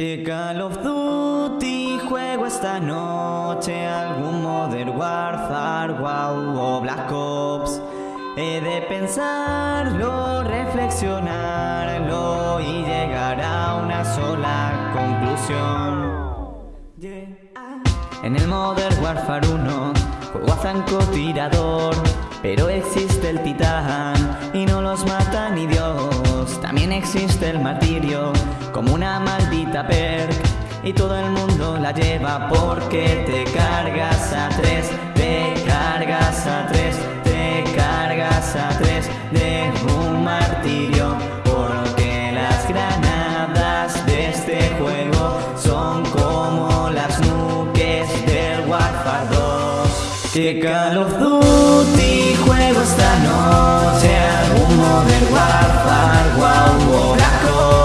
Que Call of Duty juego esta noche algún Modern Warfare, wow o Black Ops. He de pensarlo, reflexionarlo y llegar a una sola conclusión. En el Modern Warfare 1 juego a francotirador, pero existe el titán y no los mata ni Dios. También existe el martirio como una maldita perk y todo el mundo la lleva porque te cargas Que Call of Duty juego esta noche. Algún Modern Warfare, wow o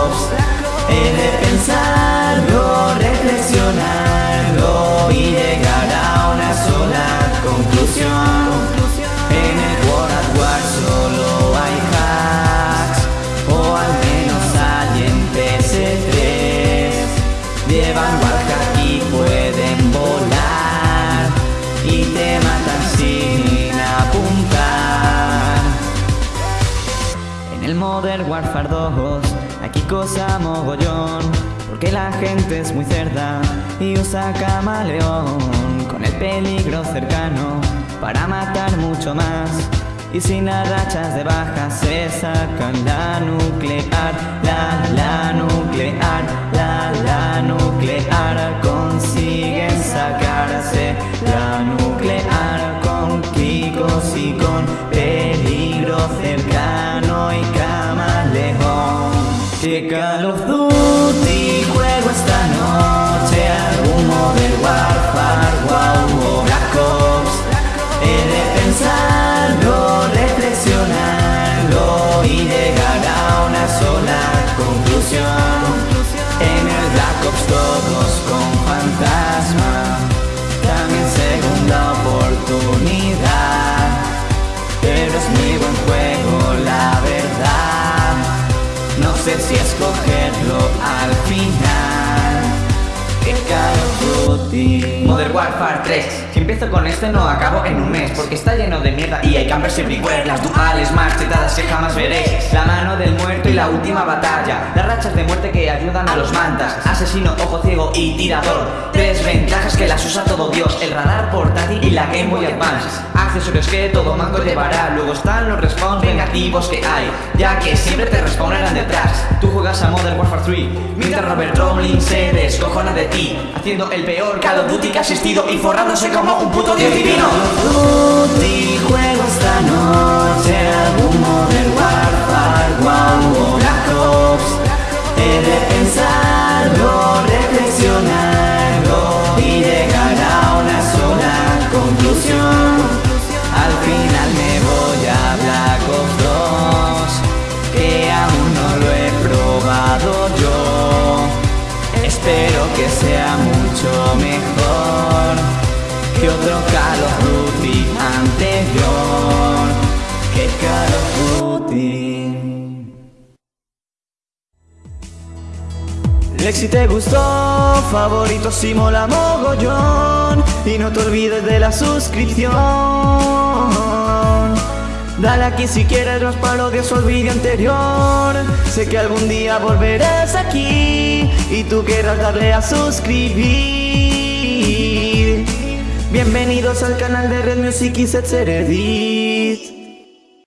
Modern Warfare 2 aquí cosa mogollón Porque la gente es muy cerda y usa camaleón Con el peligro cercano para matar mucho más. Y sin las rachas de baja se sacan la nuclear, la, la nuclear, la, la nuclear. Consiguen sacarse la nuclear Que Call of Duty juego esta noche algún Modern Warfare, wow o Black Ops He de pensarlo, reflexionarlo y llegar a una sola conclusión. En el Black Ops todos con fantasma, también segunda oportunidad. Duty. Modern Warfare 3 Si empiezo con este no acabo en un mes Porque está lleno de mierda y hay campers everywhere. Las duales más chetadas que jamás veréis. La mano del muerto y la última batalla. Las rachas de muerte que ayudan a los mantas. Asesino, ojo ciego y tirador. Tres ventajas que las usa todo Dios. El radar portátil y la Game Boy Advance. Accesorios que todo manco llevará. Luego están los respawns vengativos que hay Ya que siempre te respawnarán detrás. Tú juegas a Modern Warfare 3 Mientras Robert Rowling se descojona de ti Haciendo el peor Call of Duty que ha existido Y forrándose como un puto dios divino. Duty juego esta noche algún Modern Warfare, wow Black Ops He de pensarlo, reflexionarlo y llegar a una sola conclusión. Al final me voy a Black Ops 2 Que aún no lo he probado yo. Espero que sea mucho mejor que otro Call of anterior. Que Call of Duty. Lex, si te gustó, favorito si mola mogollón Y no te olvides de la suscripción. Dale aquí si quieres los parodias o el vídeo anterior. Sé que algún día volverás aquí Y tú querrás darle a suscribir Bienvenidos al canal de Red Music y Set Seredi